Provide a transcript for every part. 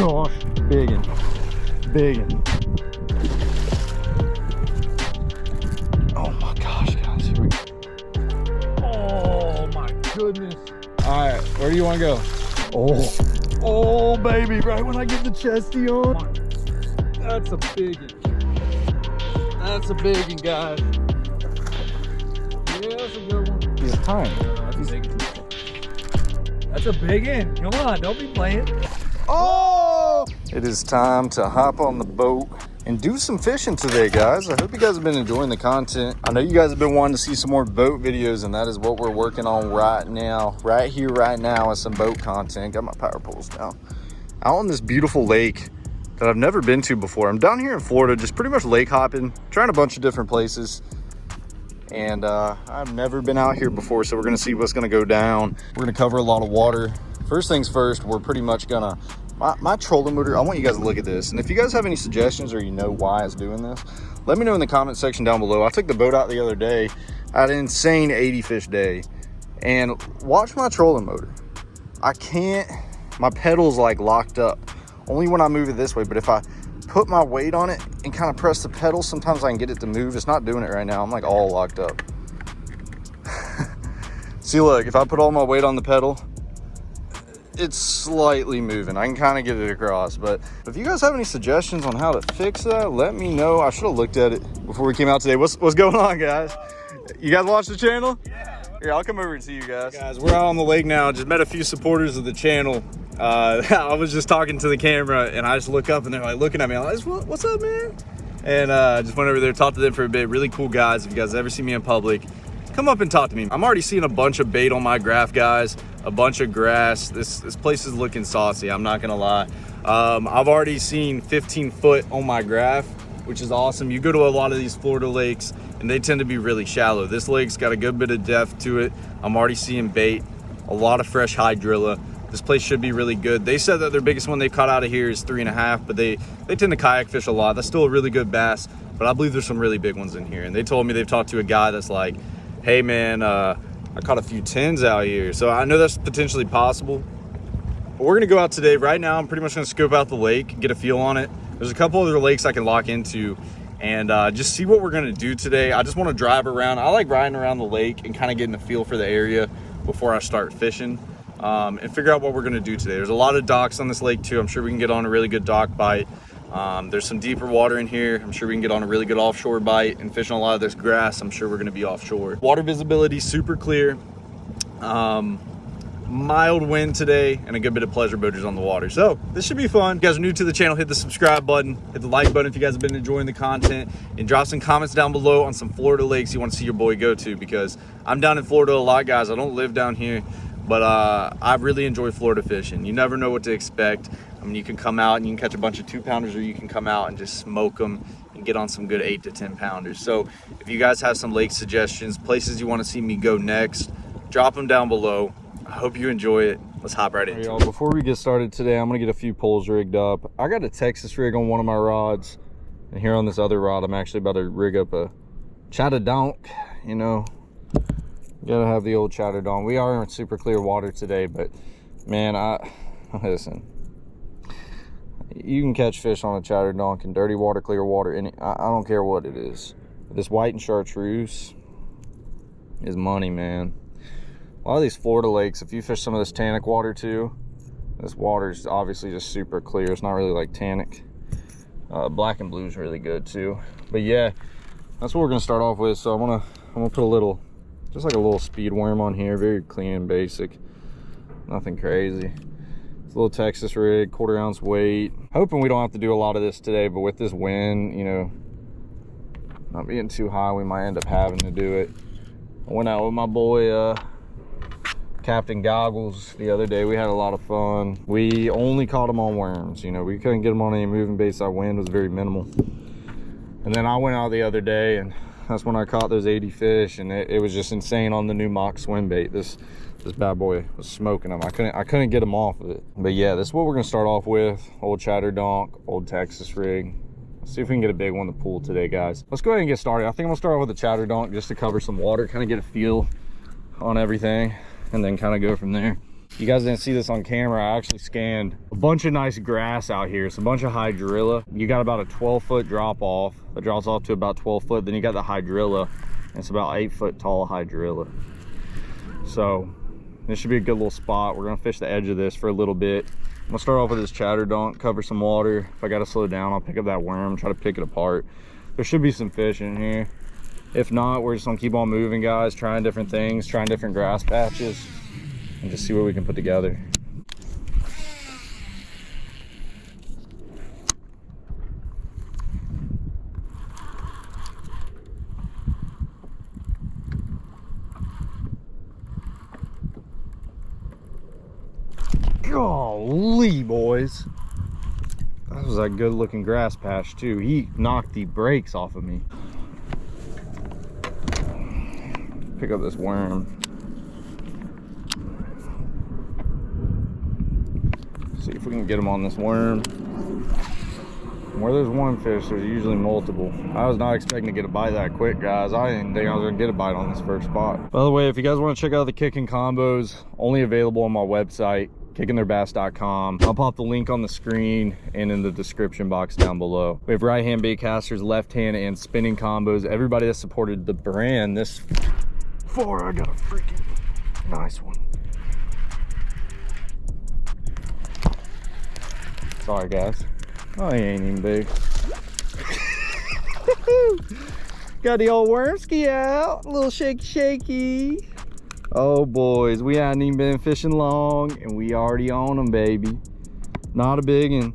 gosh. Biggin. Biggin. Oh my gosh, guys. Here we go. Oh my goodness. All right, where do you want to go? Oh, oh baby, right when I get the chesty on. That's a biggin. That's a biggin, guys. Yeah, that's a good one. He's tiny. That's a big That's a big in. Come on, don't be playing. Oh! It is time to hop on the boat and do some fishing today, guys. I hope you guys have been enjoying the content. I know you guys have been wanting to see some more boat videos, and that is what we're working on right now. Right here, right now, is some boat content. Got my power poles down. Out on this beautiful lake that I've never been to before. I'm down here in Florida, just pretty much lake hopping, trying a bunch of different places and uh, I've never been out here before so we're gonna see what's gonna go down we're gonna cover a lot of water first things first we're pretty much gonna my, my trolling motor I want you guys to look at this and if you guys have any suggestions or you know why it's doing this let me know in the comment section down below I took the boat out the other day I had an insane 80 fish day and watch my trolling motor I can't my pedals like locked up only when I move it this way but if I put my weight on it and kind of press the pedal, sometimes I can get it to move. It's not doing it right now. I'm like all locked up. See, look, if I put all my weight on the pedal, it's slightly moving. I can kind of get it across, but if you guys have any suggestions on how to fix that, let me know. I should have looked at it before we came out today. What's, what's going on, guys? You guys watch the channel? Yeah. Here, I'll come over and see you guys. Guys, we're out on the lake now. Just met a few supporters of the channel. Uh, I was just talking to the camera and I just look up and they're like looking at me. I'm like, what's up, man? And uh, just went over there, talked to them for a bit. Really cool guys. If you guys ever see me in public, come up and talk to me. I'm already seeing a bunch of bait on my graph, guys. A bunch of grass. This this place is looking saucy. I'm not gonna lie. Um, I've already seen 15 foot on my graph, which is awesome. You go to a lot of these Florida lakes and they tend to be really shallow. This lake's got a good bit of depth to it. I'm already seeing bait, a lot of fresh hydrilla. This place should be really good. They said that their biggest one they've caught out of here is three and a half, but they, they tend to kayak fish a lot. That's still a really good bass, but I believe there's some really big ones in here. And they told me they've talked to a guy that's like, hey man, uh, I caught a few tens out here. So I know that's potentially possible. But we're gonna go out today. Right now, I'm pretty much gonna scope out the lake, get a feel on it. There's a couple other lakes I can lock into and uh, just see what we're gonna do today. I just wanna drive around. I like riding around the lake and kind of getting a feel for the area before I start fishing um, and figure out what we're gonna do today. There's a lot of docks on this lake too. I'm sure we can get on a really good dock bite. Um, there's some deeper water in here. I'm sure we can get on a really good offshore bite and fish on a lot of this grass. I'm sure we're gonna be offshore. Water visibility super clear. Um, mild wind today and a good bit of pleasure boaters on the water. So this should be fun. If you guys are new to the channel, hit the subscribe button, hit the like button if you guys have been enjoying the content and drop some comments down below on some Florida lakes you want to see your boy go to because I'm down in Florida a lot, guys. I don't live down here, but uh, I really enjoy Florida fishing. You never know what to expect. I mean, you can come out and you can catch a bunch of two pounders or you can come out and just smoke them and get on some good eight to 10 pounders. So if you guys have some lake suggestions, places you want to see me go next, drop them down below. I hope you enjoy it. Let's hop right into it. Before we get started today, I'm gonna get a few poles rigged up. I got a Texas rig on one of my rods. And here on this other rod, I'm actually about to rig up a Chatterdonk, you know. Gotta have the old Chatterdonk. We are in super clear water today, but man, I, listen. You can catch fish on a Chatterdonk in dirty water, clear water, any, I, I don't care what it is. This white and chartreuse is money, man a lot of these Florida lakes, if you fish some of this tannic water too, this water is obviously just super clear. It's not really like tannic. Uh, black and blue is really good too. But yeah, that's what we're gonna start off with. So I'm gonna I'm gonna put a little, just like a little speed worm on here, very clean and basic, nothing crazy. It's a little Texas rig, quarter ounce weight. Hoping we don't have to do a lot of this today, but with this wind, you know, not being too high, we might end up having to do it. I went out with my boy uh, Captain Goggles the other day. We had a lot of fun. We only caught them on worms. You know, we couldn't get them on any moving baits. Our wind was very minimal. And then I went out the other day and that's when I caught those 80 fish and it, it was just insane on the new mock swim bait. This this bad boy was smoking them. I couldn't I couldn't get them off of it. But yeah, this is what we're gonna start off with. Old chatter donk old Texas rig. Let's see if we can get a big one to pull today, guys. Let's go ahead and get started. I think I'm gonna start off with the Chatterdonk just to cover some water, kind of get a feel on everything and then kind of go from there. you guys didn't see this on camera i actually scanned a bunch of nice grass out here it's a bunch of hydrilla you got about a 12 foot drop off it drops off to about 12 foot then you got the hydrilla it's about eight foot tall hydrilla so this should be a good little spot. We're gonna fish the edge of this for a little bit. I'm gonna start off with this chatter donk cover some water. If i gotta slow down i'll pick up that worm try to pick it apart. There should be some fish in here. If not we're just gonna keep on moving guys trying different things trying different grass patches and just see what we can put together. Golly, boys. That was a good looking grass patch too. He knocked the brakes off of me. Pick up this worm. See if we can get him on this worm. Where there's one fish, there's usually multiple. I was not expecting to get a bite that quick, guys. I didn't think I was gonna get a bite on this first spot. By the way, if you guys wanna check out the kicking combos, only available on my website, kickingtheirbass.com. I'll pop the link on the screen and in the description box down below. We have right hand bait casters, left hand and spinning combos. Everybody that supported the brand this far, I got a freaking nice one. Sorry, guys. Oh, he ain't even big. Got the old wormski out. A little shaky, shaky. Oh, boys. We hadn't even been fishing long, and we already on them, baby. Not a big one,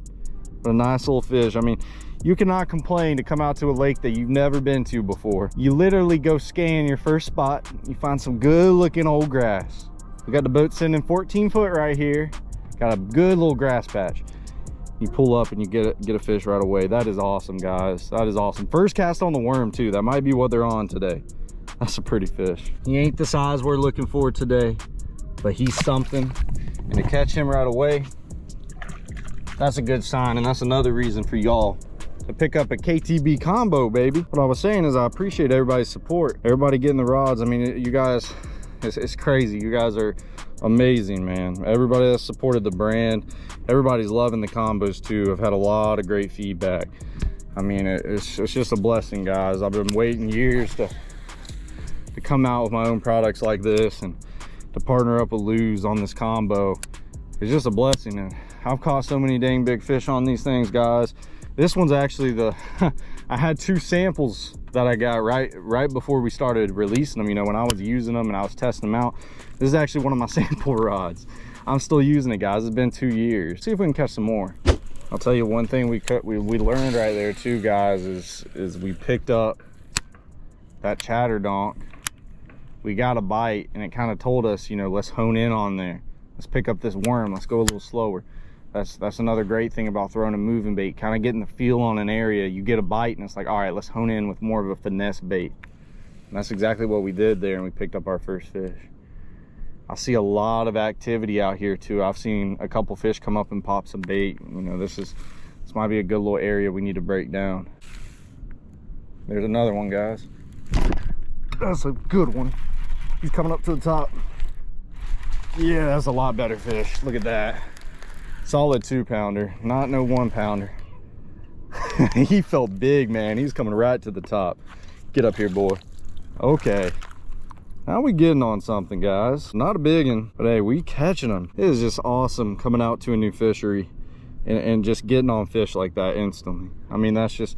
but a nice little fish. I mean, you cannot complain to come out to a lake that you've never been to before. You literally go scan your first spot. You find some good looking old grass. We got the boat sending 14 foot right here. Got a good little grass patch you pull up and you get a, get a fish right away that is awesome guys that is awesome first cast on the worm too that might be what they're on today that's a pretty fish. He ain't the size we're looking for today but he's something. And to catch him right away that's a good sign and that's another reason for y'all to pick up a KTB combo baby. What I was saying is I appreciate everybody's support. Everybody getting the rods. I mean you guys it's, it's crazy. You guys are amazing man. Everybody that supported the brand everybody's loving the combos too i've had a lot of great feedback. I mean it's, it's just a blessing guys. I've been waiting years to to come out with my own products like this and to partner up with Lew's on this combo it's just a blessing and i've caught so many dang big fish on these things guys this one's actually the i had two samples that i got right right before we started releasing them you know when i was using them and i was testing them out this is actually one of my sample rods. I'm still using it, guys. It's been two years. See if we can catch some more. I'll tell you one thing we cut we, we learned right there too, guys, is is we picked up that chatter donk. We got a bite and it kind of told us, you know, let's hone in on there. Let's pick up this worm. Let's go a little slower. That's that's another great thing about throwing a moving bait, kind of getting the feel on an area. You get a bite and it's like, all right, let's hone in with more of a finesse bait. And that's exactly what we did there and we picked up our first fish. I see a lot of activity out here too. I've seen a couple fish come up and pop some bait. You know, this is this might be a good little area we need to break down. There's another one, guys. That's a good one. He's coming up to the top. Yeah, that's a lot better fish. Look at that. Solid two pounder, not no one pounder. he felt big, man. He's coming right to the top. Get up here, boy. Okay. Now we getting on something, guys. Not a big one, but hey, we catching them. It is just awesome coming out to a new fishery and, and just getting on fish like that instantly. I mean, that's just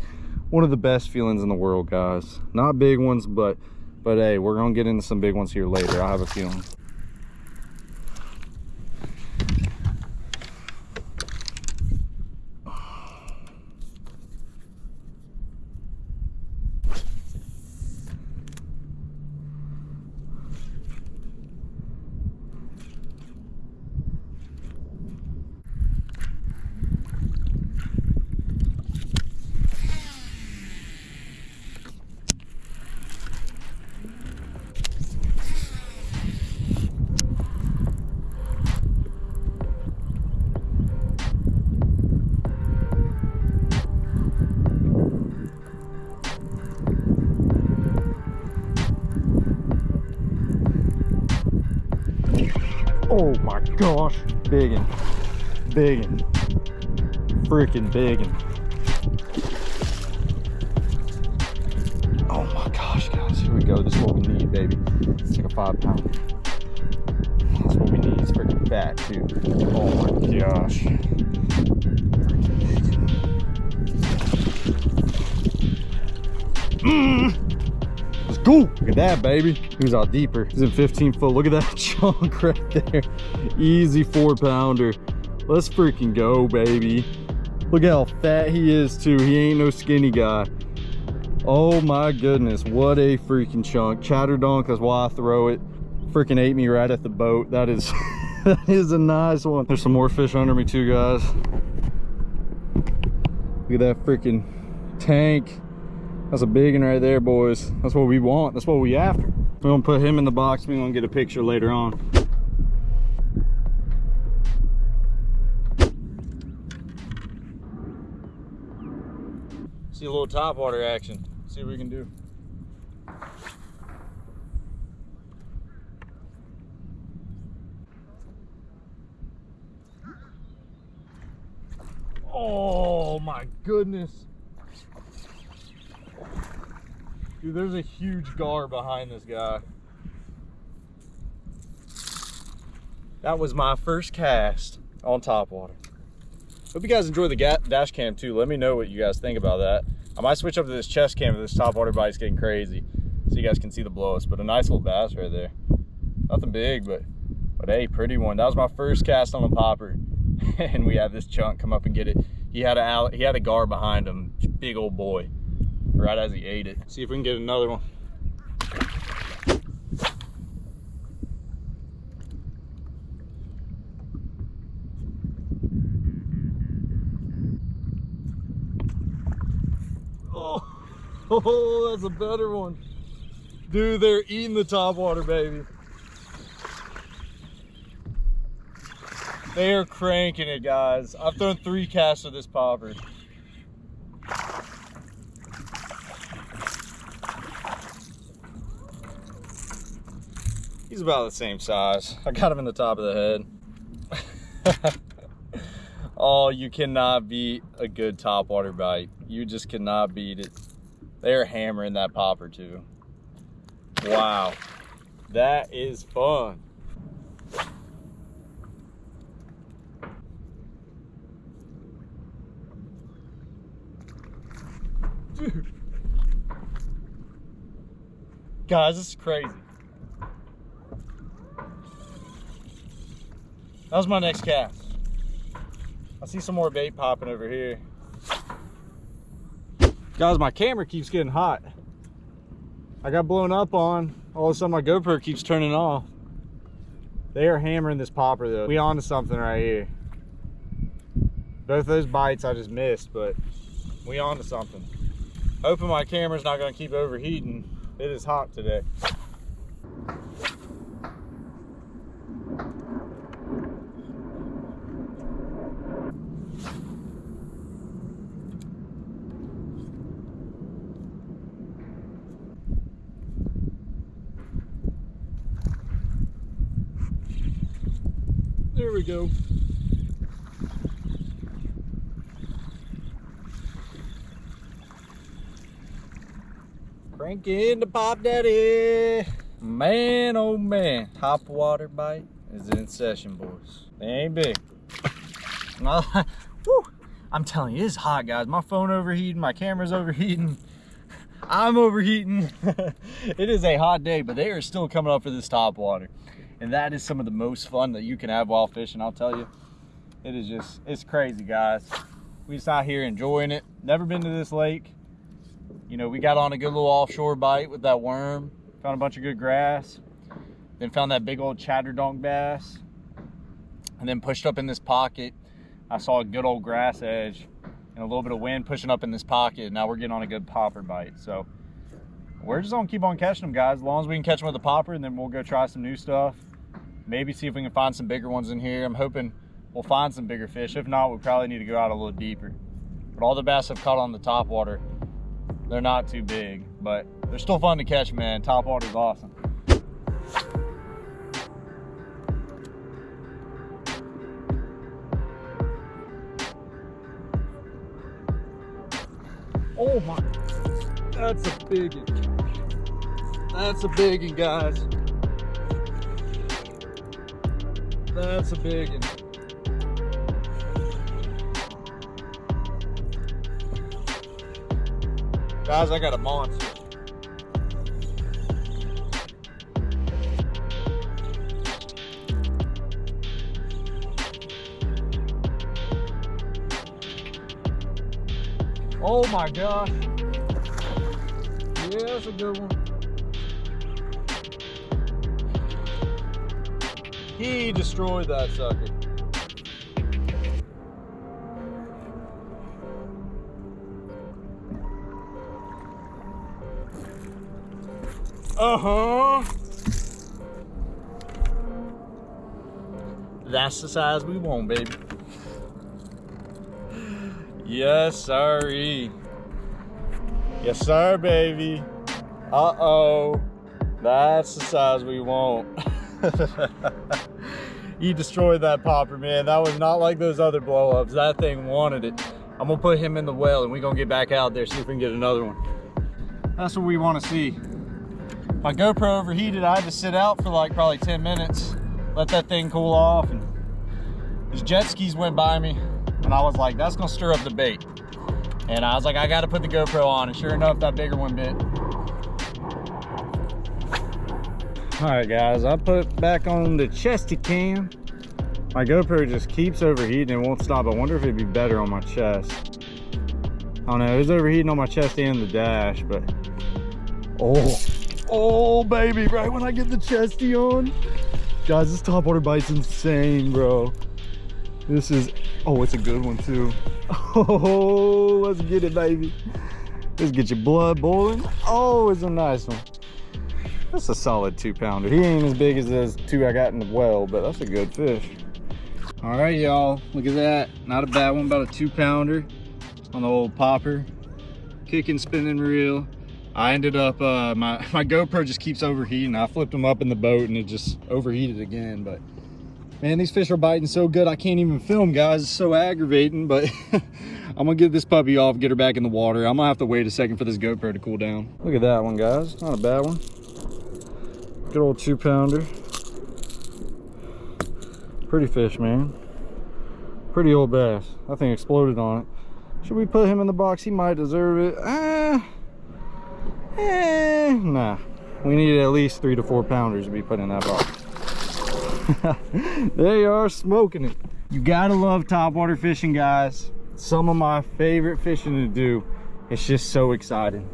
one of the best feelings in the world, guys. Not big ones, but but hey, we're gonna get into some big ones here later. I have a feeling. My gosh. Biggin. Biggin. Freaking biggin. Oh my gosh, guys. Here we go. This is what we need, baby. It's like a five pound. That's what we need. It's freaking fat, too. Oh my gosh. Look at that, baby. He was out deeper. He's in 15 foot. Look at that chunk right there. Easy four pounder. Let's freaking go, baby. Look how fat he is, too. He ain't no skinny guy. Oh my goodness. What a freaking chunk. Chatterdonk, that's why I throw it. Freaking ate me right at the boat. That is, that is a nice one. There's some more fish under me, too, guys. Look at that freaking tank. That's a big one right there, boys. That's what we want. That's what we after. We're gonna put him in the box. We're gonna get a picture later on. See a little top water action. See what we can do. Oh my goodness. Dude, there's a huge gar behind this guy. That was my first cast on top water. Hope you guys enjoy the dash cam too. Let me know what you guys think about that. I might switch up to this chest cam if this top water bite's getting crazy so you guys can see the blow but a nice little bass right there. Nothing big, but but hey, pretty one. That was my first cast on a popper. and we had this chunk come up and get it. He had a he had a gar behind him, big old boy right as he ate it. See if we can get another one. Oh, oh, that's a better one. Dude, they're eating the top water, baby. They are cranking it, guys. I've thrown three casts of this popper. He's about the same size. I got him in the top of the head. oh, you cannot beat a good topwater bite. You just cannot beat it. They're hammering that popper too. Wow. That is fun. Dude. Guys, this is crazy. That was my next cast. I see some more bait popping over here. Guys, my camera keeps getting hot. I got blown up on. All of a sudden my GoPro keeps turning off. They are hammering this popper though. We on to something right here. Both those bites I just missed, but we on to something. Hoping my camera's not gonna keep overheating. It is hot today. Go. Cranking the pop daddy. Man, oh man. Top water bite is in session, boys. They ain't big. I'm telling you, it's hot, guys. My phone overheating, my camera's overheating. I'm overheating. it is a hot day, but they are still coming up for this top water and that is some of the most fun that you can have while fishing i'll tell you. It is just it's crazy guys. We just out here enjoying it. Never been to this lake. You know we got on a good little offshore bite with that worm found a bunch of good grass then found that big old chatterdonk bass and then pushed up in this pocket. I saw a good old grass edge and a little bit of wind pushing up in this pocket now we're getting on a good popper bite. So we're just gonna keep on catching them guys as long as we can catch them with a popper and then we'll go try some new stuff maybe see if we can find some bigger ones in here. I'm hoping we'll find some bigger fish. If not, we probably need to go out a little deeper. But all the bass I've caught on the top water, they're not too big, but they're still fun to catch, man. Top water is awesome. Oh my, that's a big one. That's a big one, guys. That's a big one. Guys, I got a monster. Oh my gosh. Yeah, that's a good one. He destroyed that sucker. Uh-huh. That's the size we want, baby. Yes, sorry. Yes, sir, baby. Uh-oh. That's the size we want. you destroyed that popper, man. That was not like those other blow-ups. That thing wanted it. I'm gonna put him in the well and we're gonna get back out there, see if we can get another one. That's what we wanna see. My GoPro overheated. I had to sit out for like probably 10 minutes, let that thing cool off. And these jet skis went by me and I was like, that's gonna stir up the bait. And I was like, I gotta put the GoPro on. And sure enough, that bigger one bit. All right, guys, I put back on the chesty cam. My GoPro just keeps overheating and won't stop. I wonder if it'd be better on my chest. I don't know, it was overheating on my chest and the dash, but oh, oh baby, right when I get the chesty on. Guys, this top topwater bite's insane, bro. This is, oh, it's a good one too. Oh, let's get it, baby. Let's get your blood boiling. Oh, it's a nice one. That's a solid two pounder. He ain't as big as those two I got in the well, but that's a good fish. All right, y'all, look at that. Not a bad one, about a two pounder on the old popper. Kicking, spinning reel. I ended up, uh, my, my GoPro just keeps overheating. I flipped them up in the boat and it just overheated again, but man, these fish are biting so good I can't even film, guys. It's so aggravating, but I'm gonna get this puppy off, get her back in the water. I'm gonna have to wait a second for this GoPro to cool down. Look at that one, guys. Not a bad one. Good old two pounder. Pretty fish, man. Pretty old bass. That thing exploded on it. Should we put him in the box? He might deserve it. Ah, eh, nah. We need at least three to four pounders to be put in that box. they are smoking it. You gotta love topwater fishing, guys. Some of my favorite fishing to do. It's just so exciting.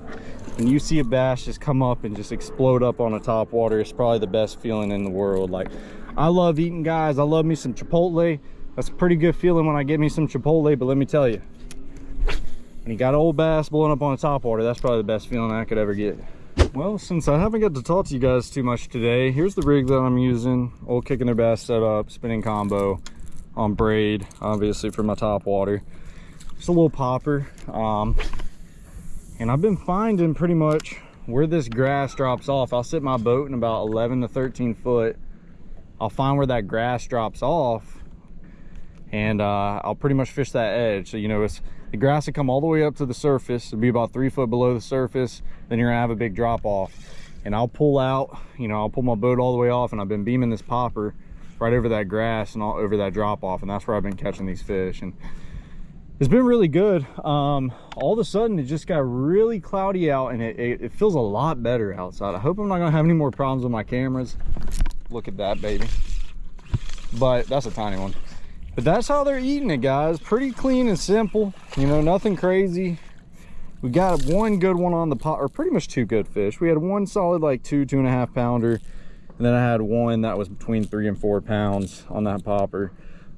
When you see a bass just come up and just explode up on a topwater, it's probably the best feeling in the world. Like, I love eating, guys. I love me some Chipotle. That's a pretty good feeling when I get me some Chipotle, but let me tell you, when you got old bass blowing up on a topwater, that's probably the best feeling I could ever get. Well, since I haven't got to talk to you guys too much today, here's the rig that I'm using. Old kicking their bass setup, spinning combo on braid, obviously for my top water. Just a little popper. Um, and I've been finding pretty much where this grass drops off. I'll sit my boat in about 11 to 13 foot. I'll find where that grass drops off and uh, I'll pretty much fish that edge. So, you know, it's the grass will come all the way up to the surface. It'll be about three foot below the surface. Then you're gonna have a big drop off. And I'll pull out, you know, I'll pull my boat all the way off and I've been beaming this popper right over that grass and all over that drop off. And that's where I've been catching these fish. And it's been really good. Um, all of a sudden it just got really cloudy out and it, it, it feels a lot better outside. I hope I'm not gonna have any more problems with my cameras. Look at that baby. But that's a tiny one but that's how they're eating it guys pretty clean and simple you know nothing crazy we got one good one on the pot or pretty much two good fish we had one solid like two two and a half pounder and then i had one that was between three and four pounds on that popper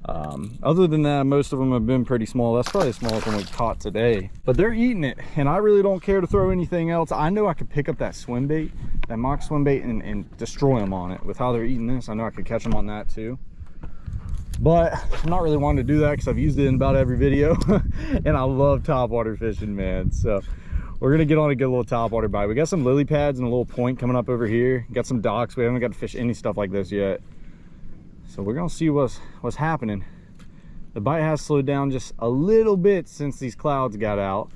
um, other than that most of them have been pretty small. That's probably the smallest one we caught today. But they're eating it and i really don't care to throw anything else. I know i could pick up that swim bait that mock swim bait and, and destroy them on it with how they're eating this. I know i could catch them on that too. But i'm not really wanting to do that because i've used it in about every video and i love topwater fishing man. So we're gonna get on a good little topwater bite. We got some lily pads and a little point coming up over here. Got some docks. We haven't got to fish any stuff like this yet so we're gonna see what's what's happening the bite has slowed down just a little bit since these clouds got out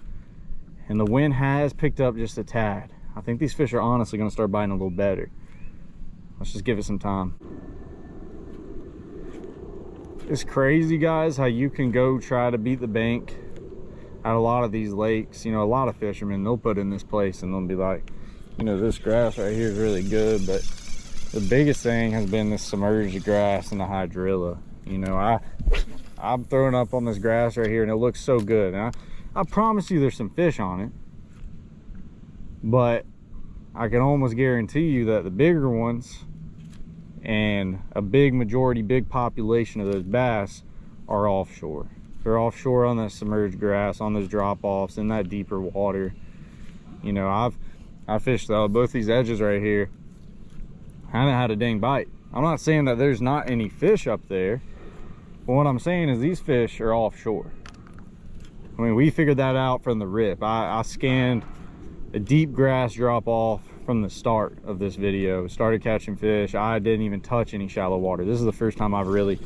and the wind has picked up just a tad. I think these fish are honestly gonna start biting a little better. Let's just give it some time. It's crazy, guys, how you can go try to beat the bank at a lot of these lakes. You know, a lot of fishermen, they'll put in this place and they'll be like, you know, this grass right here is really good, but the biggest thing has been the submerged grass and the hydrilla. You know, I, I'm throwing up on this grass right here and it looks so good. And I, I promise you there's some fish on it, but I can almost guarantee you that the bigger ones and a big majority, big population of those bass are offshore. They're offshore on that submerged grass, on those drop-offs, in that deeper water. You know, I've I fished uh, both these edges right here. I haven't had a dang bite. I'm not saying that there's not any fish up there, but what I'm saying is these fish are offshore. I mean, we figured that out from the rip. I, I scanned a deep grass drop off from the start of this video. Started catching fish. I didn't even touch any shallow water. This is the first time I've really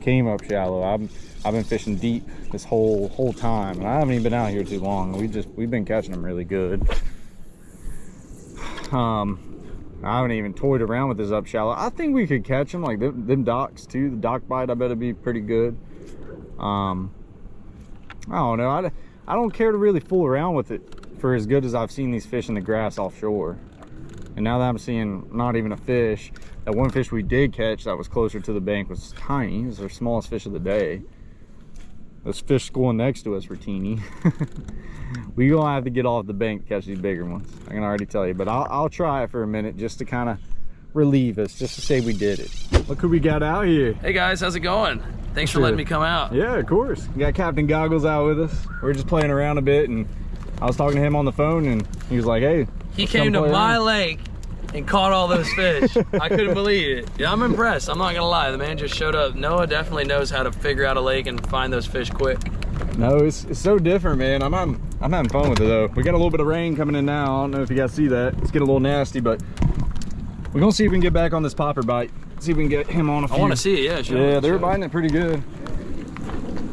came up shallow. I've, I've been fishing deep this whole whole time, and I haven't even been out here too long. We just we've been catching them really good. Um, I haven't even toyed around with this up shallow. I think we could catch them like them, them docks too. The dock bite, I bet it'd be pretty good. Um, I don't know. I, I don't care to really fool around with it for as good as I've seen these fish in the grass offshore. And now that I'm seeing not even a fish, that one fish we did catch that was closer to the bank was tiny. It was our smallest fish of the day. This fish schooling next to us were teeny. we gonna have to get off the bank to catch these bigger ones. I can already tell you, but I'll, I'll try it for a minute just to kind of relieve us, just to say we did it. Look who we got out here. Hey guys, how's it going? Thanks for letting me come out. Yeah, of course. We got Captain Goggles out with us. We are just playing around a bit and I was talking to him on the phone and he was like, hey. He came to my around." lake and caught all those fish. I couldn't believe it. Yeah, I'm impressed. I'm not gonna lie. The man just showed up. Noah definitely knows how to figure out a lake and find those fish quick. No, it's, it's so different, man. I'm, I'm I'm having fun with it though. We got a little bit of rain coming in now. I don't know if you guys see that. It's getting a little nasty, but we're gonna see if we can get back on this popper bite. See if we can get him on a few. I want to see it. Yeah, sure. Yeah, they're Sure. biting it pretty good.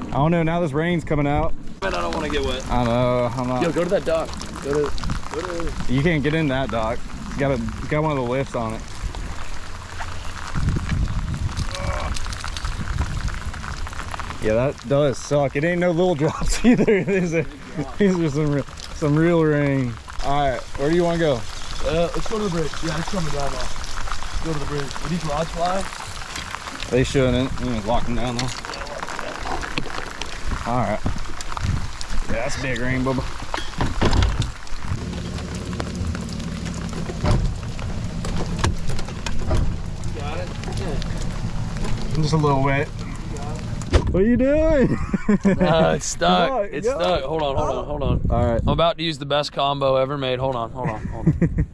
I don't know. Now this rain's coming out. Man, I don't want to get wet. I know. I'm not. Yo, go to that dock. Go to. Go to. You can't get in that dock. Got a got one of the lifts on it. Yeah, that does suck. It ain't no little drops either. These are, these are some real, some real rain. All right, where do you want to go? Uh, let's go to the bridge. Yeah, let's come to drive off. Go to the bridge. Will these rods fly? They shouldn't. You know, lock them down though. All right. Yeah, that's big rain, Bubba. Got it. Yeah. I'm just a little wet. What are you doing? Uh, it's stuck. on, it's go. stuck. Hold on, hold on, hold on. All right. I'm about to use the best combo ever made. Hold on, hold on, hold on.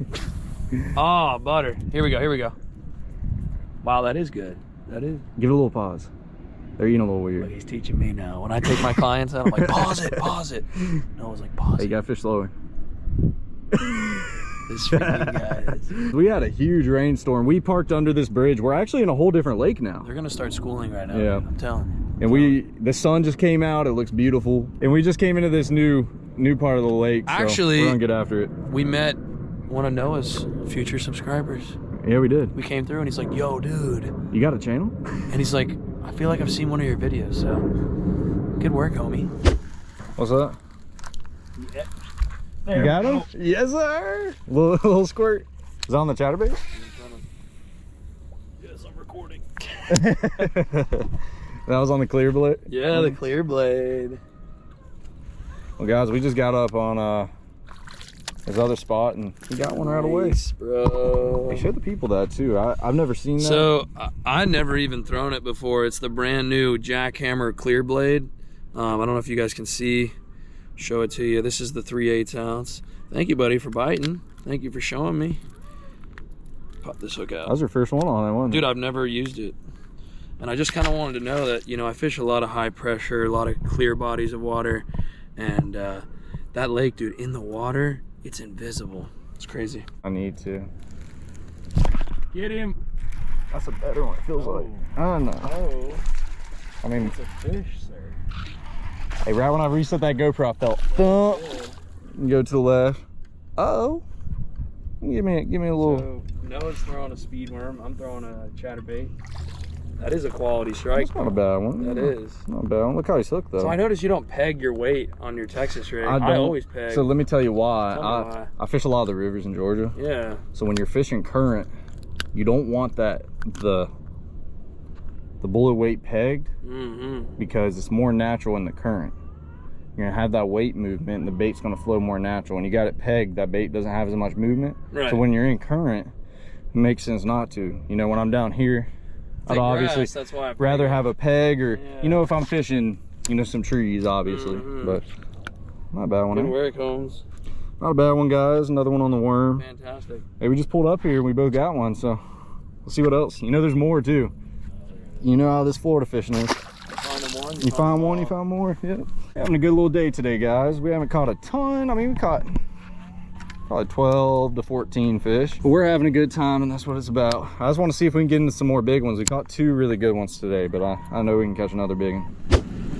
Ah, butter. Here we go, here we go. Wow, that is good. That is. Give it a little pause. They're eating a little Look, weird. he's teaching me now. When I take my clients out, I'm like, pause it, pause it. No, I was like, pause Hey, you gotta fish slower. This freaking guy is. We had a huge rainstorm. We parked under this bridge. We're actually in a whole different lake now. They're gonna start schooling right now. Yeah. I'm telling you. And we, the sun just came out. It looks beautiful. And we just came into this new, new part of the lake. so Actually- we're gonna get after it. We met one of Noah's future subscribers. Yeah, we did. We came through and he's like, yo, dude. You got a channel? And he's like, I feel like I've seen one of your videos, so good work, homie. What's that? You got him? Yes, sir. Little, little squirt. Is that on the chatterbait? Yes, I'm recording. that was on the clear blade. Yeah, the clear blade. Well, guys, we just got up on uh this other spot and we got one right away. Nice, bro. Hey, show the people that too. I, I've never seen that. So I- I never even thrown it before. It's the brand new Jackhammer Clear Blade. Um, I don't know if you guys can see. Show it to you. This is the 3 8 ounce. Thank you, buddy, for biting. Thank you for showing me. Pop this hook out. that was your first one on that one. Dude, I've never used it. And I just kind of wanted to know that, you know, I fish a lot of high pressure, a lot of clear bodies of water. And uh, that lake, dude, in the water, it's invisible. It's crazy. I need to. Get him. That's a better one. It feels like. I don't know. Oh, I mean, it's a fish, sir. Hey, right when I reset that GoPro, I felt thump. go to the left. Uh-oh. Give me, give me a little. So Noah's throwing a speed worm. I'm throwing a chatterbait. That is a quality strike. That's not a bad one. That is. Not a bad one. Look how he's hooked though. So I noticed you don't peg your weight on your Texas rig. I, don't- always peg. So let me tell you why. Tell I, why. I fish a lot of the rivers in Georgia. yeah. So when you're fishing current, you don't want that the the bullet weight pegged Mm-hmm. because it's more natural in the current. You're gonna have that weight movement and the bait's gonna flow more natural. When you got it pegged, that bait doesn't have as much movement. Right. So when you're in current, it makes sense not to. You know, when I'm down here, I'd Like obviously grass, that's why I rather have a peg or Yeah. you know if I'm fishing, you know, some trees obviously. Mhm. But not a bad one. Good work, Holmes. Not a bad one, guys. Another one on the worm. Fantastic. Hey, we just pulled up here and we both got one, so we'll see what else. You know, there's more too. You know how this Florida fishing is. Find one. You find one, you find more. Yep. Having a good little day today, guys. We haven't caught a ton. I mean, we caught probably 12 to 14 fish. But we're having a good time, and that's what it's about. I just want to see if we can get into some more big ones. We caught two really good ones today, but I, I know we can catch another big one.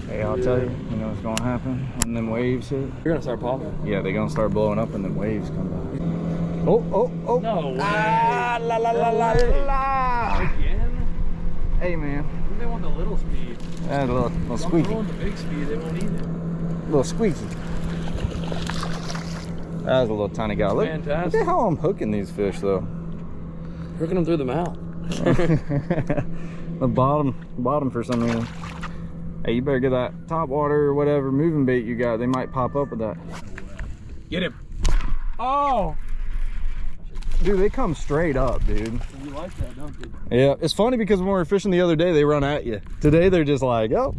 Hey, I'll tell you, you know what's gonna happen when them waves hit? You're gonna start popping. Yeah, they're gonna start blowing up and then waves come by. Oh, oh, oh. No way. Ah, la la la la la. Again? Hey, man. They want the little speed. That's a little, little I'm squeaky. throwing the big speed. They won't eat it. A little squeaky. That was a little tiny guy. Look, look Fantastic. at how I'm hooking these fish, though. Hooking them through the mouth. the bottom, bottom for some reason. Hey, you better get that top water or whatever moving bait you got. They might pop up with that. Get him. Oh. Dude, they come straight up, dude. You like that, don't you? Yeah, it's funny because when we were fishing the other day, they run at you. Today, they're just like, oh,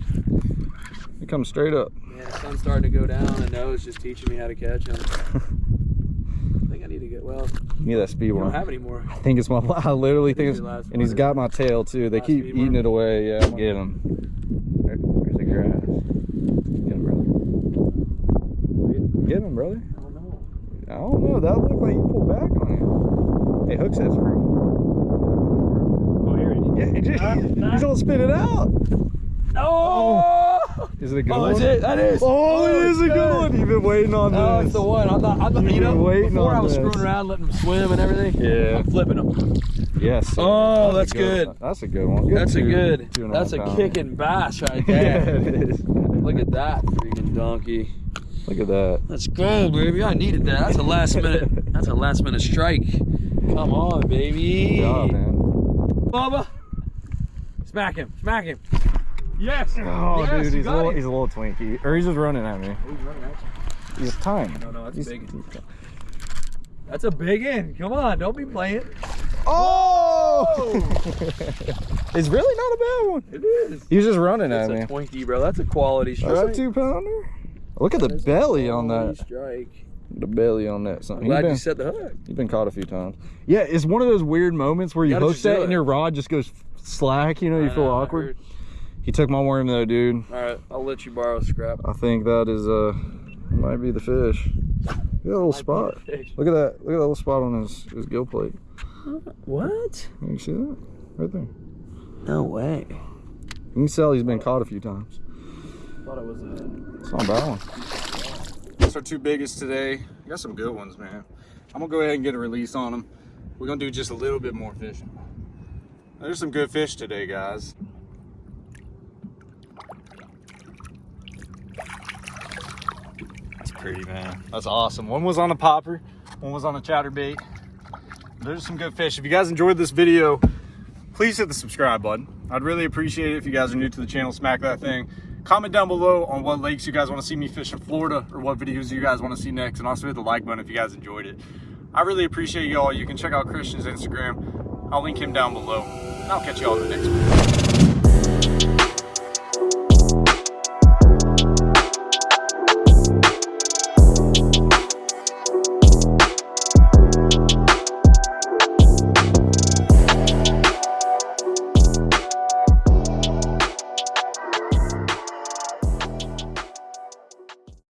they come straight up. Yeah, the sun's starting to go down, and Noah's just teaching me how to catch them. I think I need to get well. Me that speed You don't have any more. I think it's my. I literally think it's, is your last and he's one. got my tail too. They Last keep eating it away. Yeah, get him. There, there's the grass. Get him, brother. Get him, brother. I don't know. I don't know. That looked like you pulled back on him. Hey, hook says free. Oh, here it is. Yeah, he just, he's gonna spit it out. Oh! Is it a good Oh, one? is it? That is. Oh, oh, it is a it's good one. You've been waiting on Oh, this. it's the one. I thought, I thought You've you know, been waiting before on I was this. screwing around, letting them swim and everything. Yeah. I'm flipping them. Yes. sir. Oh, a that's good. one. That's a good one. Good That's a good. two That's a half pound. kicking bass right Yeah, there. it is. Look at that freaking donkey. Look at that. Let's go, baby. I needed that. That's a last minute. That's a last minute strike. Come on, baby. Good job, man. Bubba. Smack him. Smack him. Yes. Oh, yes, dude, he's a little, he's a little Twinkie, or he's just running at me. Oh, he's running at you. He's tiny. No, no, that's He's- big. That's a big end. Come on, don't be playing. Oh! it's really not a bad one. It is. He's just running That's at a me. Twinkie, bro. That's a quality strike. That's a two pounder. Look at the belly on that. strike. The belly on that. I'm Something. glad You've you been, set the hook. you've been caught a few times. Yeah, it's one of those weird moments where you Gotta hook just set and your rod just goes slack. You know, you I feel know, awkward. He took my worm though, dude. All right, I'll let you borrow a scrap. I think that is uh might be the fish. Look at that little spot. Look at that. Look at that little spot on his his gill plate. What? Can you see that? Right there. No way. You can tell he's been caught a few times. Thought it was a. It's not a bad one. That's our two biggest today. We got some good ones, man. I'm gonna go ahead and get a release on them. We're gonna do just a little bit more fishing. There's some good fish today, guys. That's pretty, man. That's awesome. One was on a popper, one was on a chatterbait. There's some good fish. If you guys enjoyed this video, please hit the subscribe button. I'd really appreciate it if you guys are new to the channel, smack that thing. Comment down below on what lakes you guys want to see me fish in Florida or what videos you guys want to see next. And also hit the like button if you guys enjoyed it. I really appreciate y'all. You can check out Christian's Instagram. I'll link him down below. And I'll catch y'all in the next one.